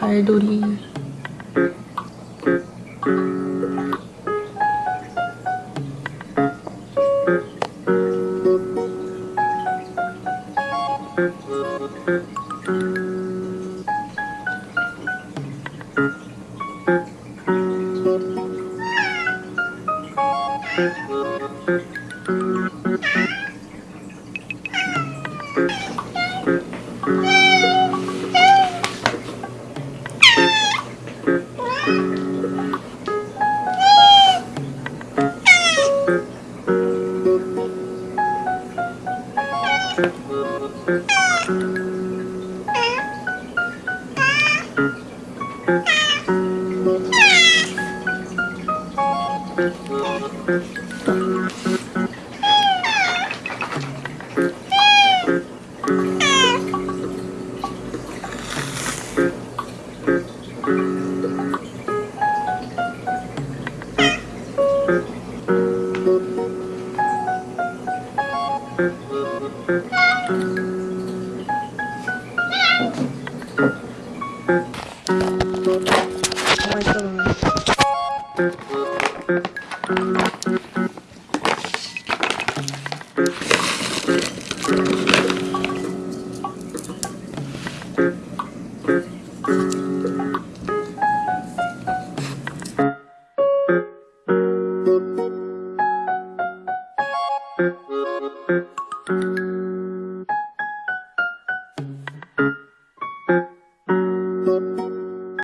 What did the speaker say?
발돌이